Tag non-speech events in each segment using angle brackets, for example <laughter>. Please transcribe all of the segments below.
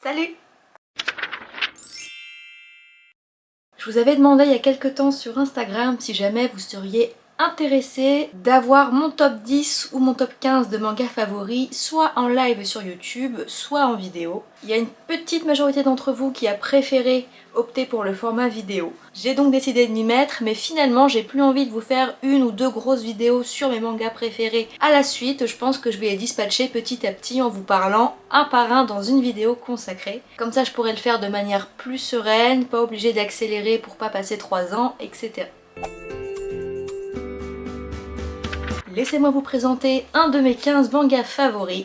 Salut. Je vous avais demandé il y a quelques temps sur Instagram si jamais vous seriez intéressé d'avoir mon top 10 ou mon top 15 de mangas favoris soit en live sur YouTube, soit en vidéo. Il y a une petite majorité d'entre vous qui a préféré opter pour le format vidéo. J'ai donc décidé de m'y mettre, mais finalement j'ai plus envie de vous faire une ou deux grosses vidéos sur mes mangas préférés à la suite. Je pense que je vais les dispatcher petit à petit en vous parlant un par un dans une vidéo consacrée. Comme ça je pourrais le faire de manière plus sereine, pas obligé d'accélérer pour pas passer 3 ans, etc. laissez-moi vous présenter un de mes 15 mangas favoris,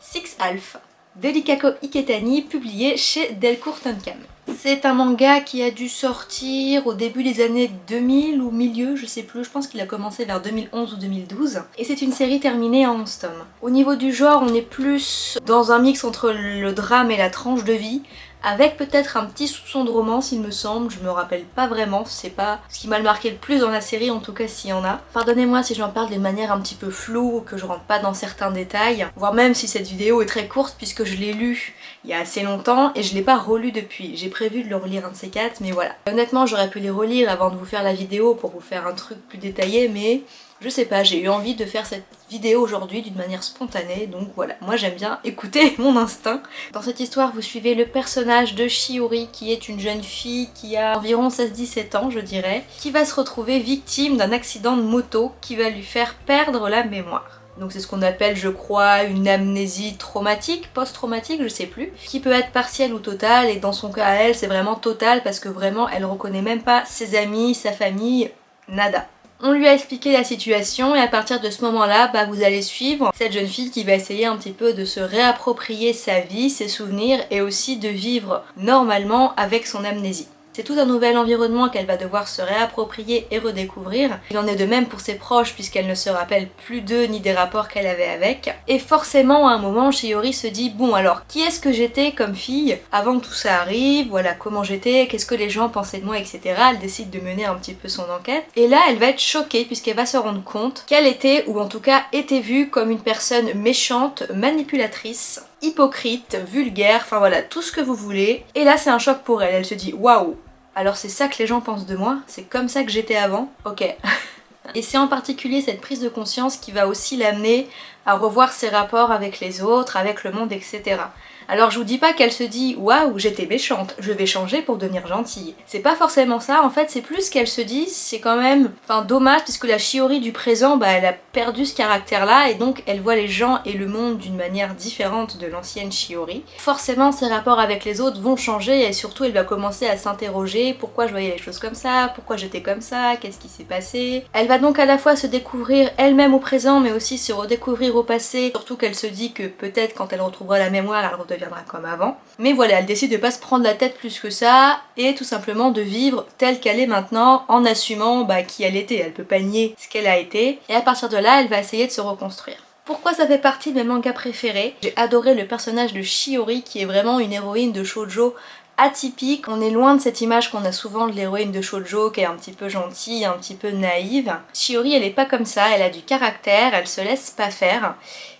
Six Alpha, d'Elikako Iketani, publié chez Delcourt Tonkam. C'est un manga qui a dû sortir au début des années 2000 ou milieu, je sais plus, je pense qu'il a commencé vers 2011 ou 2012. Et c'est une série terminée en 11 tomes. Au niveau du genre, on est plus dans un mix entre le drame et la tranche de vie, avec peut-être un petit soupçon de romance il me semble, je me rappelle pas vraiment, c'est pas ce qui m'a le marqué le plus dans la série en tout cas s'il y en a. Pardonnez-moi si j'en parle d'une manière un petit peu floue ou que je rentre pas dans certains détails, voire même si cette vidéo est très courte puisque je l'ai lue il y a assez longtemps et je l'ai pas relu depuis. J'ai prévu de le relire un de ces quatre mais voilà. Honnêtement j'aurais pu les relire avant de vous faire la vidéo pour vous faire un truc plus détaillé mais je sais pas, j'ai eu envie de faire cette vidéo aujourd'hui d'une manière spontanée, donc voilà, moi j'aime bien écouter <laughs> mon instinct. Dans cette histoire, vous suivez le personnage de Shiori, qui est une jeune fille qui a environ 16-17 ans, je dirais, qui va se retrouver victime d'un accident de moto qui va lui faire perdre la mémoire. Donc c'est ce qu'on appelle, je crois, une amnésie traumatique, post-traumatique, je sais plus, qui peut être partielle ou totale, et dans son cas à elle, c'est vraiment total parce que vraiment, elle reconnaît même pas ses amis, sa famille, nada. On lui a expliqué la situation et à partir de ce moment-là, bah, vous allez suivre cette jeune fille qui va essayer un petit peu de se réapproprier sa vie, ses souvenirs et aussi de vivre normalement avec son amnésie. C'est tout un nouvel environnement qu'elle va devoir se réapproprier et redécouvrir. Il en est de même pour ses proches puisqu'elle ne se rappelle plus d'eux ni des rapports qu'elle avait avec. Et forcément à un moment, Shiori se dit bon alors qui est-ce que j'étais comme fille avant que tout ça arrive, voilà comment j'étais, qu'est-ce que les gens pensaient de moi, etc. Elle décide de mener un petit peu son enquête. Et là elle va être choquée puisqu'elle va se rendre compte qu'elle était, ou en tout cas était vue comme une personne méchante, manipulatrice, hypocrite, vulgaire, enfin voilà, tout ce que vous voulez. Et là c'est un choc pour elle, elle se dit waouh, alors c'est ça que les gens pensent de moi C'est comme ça que j'étais avant Ok. <laughs> Et c'est en particulier cette prise de conscience qui va aussi l'amener à revoir ses rapports avec les autres, avec le monde, etc. Alors je vous dis pas qu'elle se dit waouh j'étais méchante, je vais changer pour devenir gentille. C'est pas forcément ça, en fait c'est plus qu'elle se dit c'est quand même enfin dommage puisque la Shiori du présent bah elle a perdu ce caractère là et donc elle voit les gens et le monde d'une manière différente de l'ancienne Shiori. Forcément ses rapports avec les autres vont changer et surtout elle va commencer à s'interroger pourquoi je voyais les choses comme ça, pourquoi j'étais comme ça, qu'est-ce qui s'est passé. Elle va donc à la fois se découvrir elle-même au présent mais aussi se redécouvrir au passé, surtout qu'elle se dit que peut-être quand elle retrouvera la mémoire elle deviendra comme avant. Mais voilà, elle décide de pas se prendre la tête plus que ça et tout simplement de vivre telle qu'elle est maintenant en assumant bah, qui elle était. Elle peut pas nier ce qu'elle a été et à partir de là, elle va essayer de se reconstruire. Pourquoi ça fait partie de mes mangas préférés? J'ai adoré le personnage de Shiori qui est vraiment une héroïne de shoujo atypique. On est loin de cette image qu'on a souvent de l'héroïne de shoujo qui est un petit peu gentille, un petit peu naïve. Shiori elle est pas comme ça, elle a du caractère, elle se laisse pas faire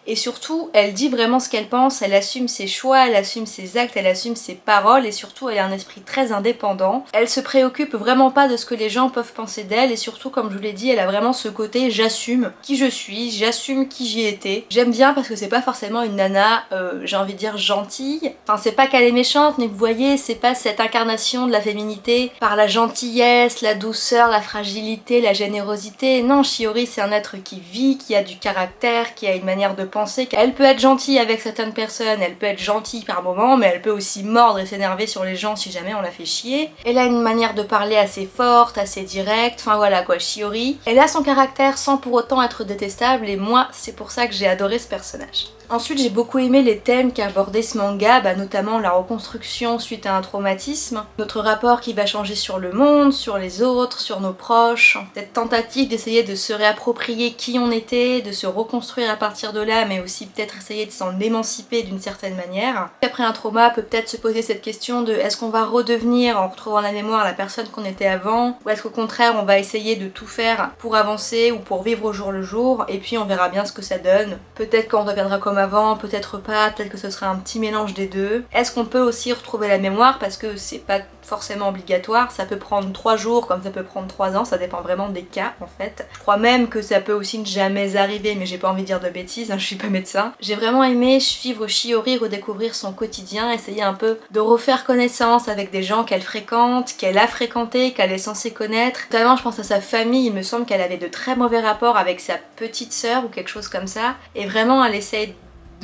et surtout elle dit vraiment ce qu'elle pense, elle assume ses choix, elle assume ses actes, elle assume ses paroles et surtout elle a un esprit très indépendant. Elle se préoccupe vraiment pas de ce que les gens peuvent penser d'elle et surtout comme je vous l'ai dit elle a vraiment ce côté j'assume qui je suis, j'assume qui j'y étais. J'aime bien parce que c'est pas forcément une nana euh, j'ai envie de dire gentille, enfin c'est pas qu'elle est méchante mais vous voyez c'est pas cette incarnation de la féminité par la gentillesse, la douceur, la fragilité, la générosité. Non Shiori c'est un être qui vit, qui a du caractère, qui a une manière de penser qu'elle peut être gentille avec certaines personnes, elle peut être gentille par moments, mais elle peut aussi mordre et s'énerver sur les gens si jamais on la fait chier. Elle a une manière de parler assez forte, assez directe, enfin voilà quoi, Shiori. Elle a son caractère sans pour autant être détestable et moi c'est pour ça que j'ai adoré ce personnage. Ensuite j'ai beaucoup aimé les thèmes qu'a abordé ce manga, bah, notamment la reconstruction suite à un traumatisme, notre rapport qui va changer sur le monde, sur les autres, sur nos proches, cette tentative d'essayer de se réapproprier qui on était, de se reconstruire à partir de là mais aussi peut-être essayer de s'en émanciper d'une certaine manière. Après un trauma peut peut-être se poser cette question de est-ce qu'on va redevenir en retrouvant la mémoire la personne qu'on était avant ou est-ce qu'au contraire on va essayer de tout faire pour avancer ou pour vivre au jour le jour et puis on verra bien ce que ça donne. Peut-être qu'on deviendra comme avant, peut-être pas, peut-être que ce sera un petit mélange des deux. Est-ce qu'on peut aussi retrouver la mémoire? Parce que c'est pas forcément obligatoire, ça peut prendre 3 jours comme ça peut prendre 3 ans, ça dépend vraiment des cas en fait. Je crois même que ça peut aussi ne jamais arriver mais j'ai pas envie de dire de bêtises, hein, je suis pas médecin. J'ai vraiment aimé suivre Shiori, redécouvrir son quotidien, essayer un peu de refaire connaissance avec des gens qu'elle fréquente, qu'elle a fréquenté, qu'elle est censée connaître. Notamment je pense à sa famille, il me semble qu'elle avait de très mauvais rapports avec sa petite sœur ou quelque chose comme ça. Et vraiment elle essaye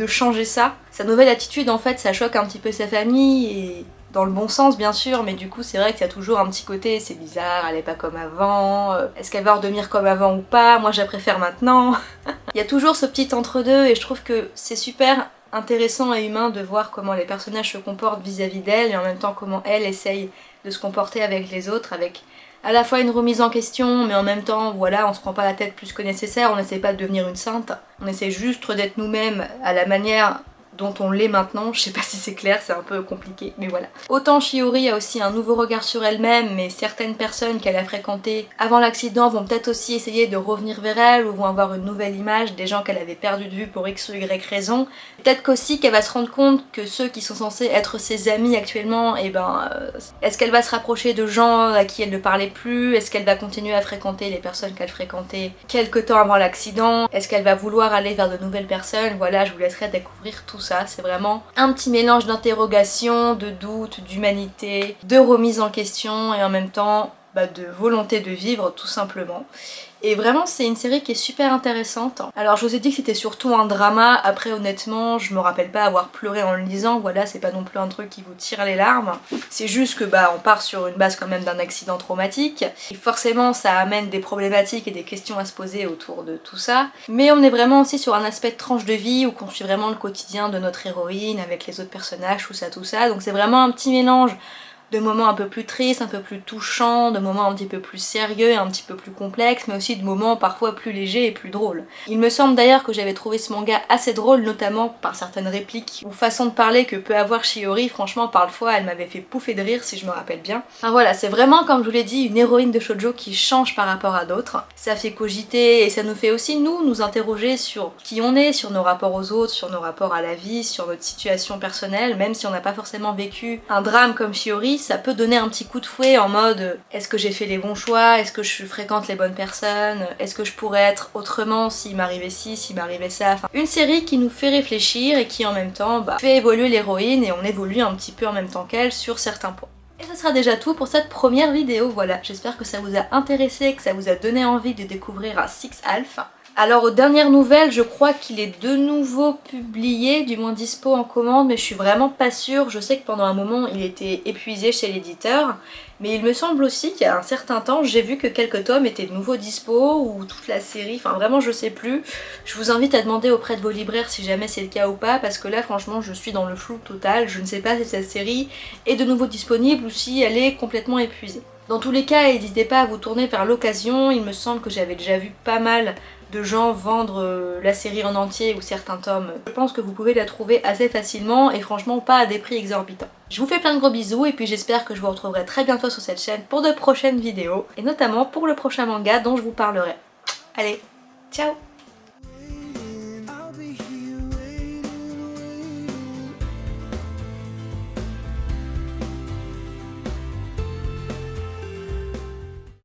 changer ça. Sa nouvelle attitude en fait ça choque un petit peu sa famille et dans le bon sens bien sûr, mais du coup c'est vrai qu'il y a toujours un petit côté c'est bizarre, elle est pas comme avant, euh, est-ce qu'elle va redevenir comme avant ou pas, moi je la préfère maintenant. <laughs> Il y a toujours ce petit entre-deux et je trouve que c'est super intéressant et humain de voir comment les personnages se comportent vis-à-vis d'elle et en même temps comment elle essaye se comporter avec les autres, avec à la fois une remise en question, mais en même temps, voilà, on se prend pas la tête plus que nécessaire, on n'essaie pas de devenir une sainte, on essaie juste d'être nous-mêmes à la manière dont on l'est maintenant. Je sais pas <laughs> si c'est clair, c'est un peu compliqué, mais voilà. Autant Shiori a aussi un nouveau regard sur elle-même, mais certaines personnes qu'elle a fréquentées avant l'accident vont peut-être aussi essayer de revenir vers elle ou vont avoir une nouvelle image des gens qu'elle avait perdu de vue pour x ou y raison. Peut-être qu'aussi qu'elle va se rendre compte que ceux qui sont censés être ses amis actuellement, et eh ben, euh, est-ce qu'elle va se rapprocher de gens à qui elle ne parlait plus? Est-ce qu'elle va continuer à fréquenter les personnes qu'elle fréquentait quelques temps avant l'accident? Est-ce qu'elle va vouloir aller vers de nouvelles personnes? Voilà, je vous laisserai découvrir tout ça c'est vraiment un petit mélange d'interrogation, de doute, d'humanité, de remise en question et en même temps bah, de volonté de vivre tout simplement. Et vraiment c'est une série qui est super intéressante. Alors je vous ai dit que c'était surtout un drama, après honnêtement je me rappelle pas avoir pleuré en le lisant, voilà c'est pas non plus un truc qui vous tire les larmes. C'est juste que bah on part sur une base quand même d'un accident traumatique, et forcément ça amène des problématiques et des questions à se poser autour de tout ça. Mais on est vraiment aussi sur un aspect de tranche de vie où on suit vraiment le quotidien de notre héroïne avec les autres personnages, tout ça tout ça, donc c'est vraiment un petit mélange de moments un peu plus tristes, un peu plus touchants, de moments un petit peu plus sérieux un petit peu plus complexes, mais aussi de moments parfois plus légers et plus drôles. Il me semble d'ailleurs que j'avais trouvé ce manga assez drôle, notamment par certaines répliques ou façons de parler que peut avoir Shiori, franchement parfois elle m'avait fait pouffer de rire si je me rappelle bien. Enfin voilà, c'est vraiment comme je vous l'ai dit une héroïne de shoujo qui change par rapport à d'autres. Ça fait cogiter et ça nous fait aussi nous nous interroger sur qui on est, sur nos rapports aux autres, sur nos rapports à la vie, sur notre situation personnelle, même si on n'a pas forcément vécu un drame comme Shiori, ça peut donner un petit coup de fouet en mode est-ce que j'ai fait les bons choix, est-ce que je fréquente les bonnes personnes, est-ce que je pourrais être autrement s'il m'arrivait ci, s'il m'arrivait ça? Enfin, une série qui nous fait réfléchir et qui en même temps bah, fait évoluer l'héroïne et on évolue un petit peu en même temps qu'elle sur certains points. Et ce sera déjà tout pour cette première vidéo, voilà. J'espère que ça vous a intéressé, que ça vous a donné envie de découvrir un Six Alpha. Alors aux dernières nouvelles, je crois qu'il est de nouveau publié, du moins dispo en commande, mais je suis vraiment pas sûre. Je sais que pendant un moment il était épuisé chez l'éditeur, mais il me semble aussi qu'il y a un certain temps, j'ai vu que quelques tomes étaient de nouveau dispo, ou toute la série, enfin vraiment je sais plus. Je vous invite à demander auprès de vos libraires si jamais c'est le cas ou pas, parce que là franchement je suis dans le flou total, je ne sais pas si cette série est de nouveau disponible ou si elle est complètement épuisée. Dans tous les cas, n'hésitez pas à vous tourner vers l'occasion, il me semble que j'avais déjà vu pas mal de gens vendre euh, la série en entier ou certains tomes, je pense que vous pouvez la trouver assez facilement et franchement pas à des prix exorbitants. Je vous fais plein de gros bisous et puis j'espère que je vous retrouverai très bientôt sur cette chaîne pour de prochaines vidéos et notamment pour le prochain manga dont je vous parlerai. Allez, ciao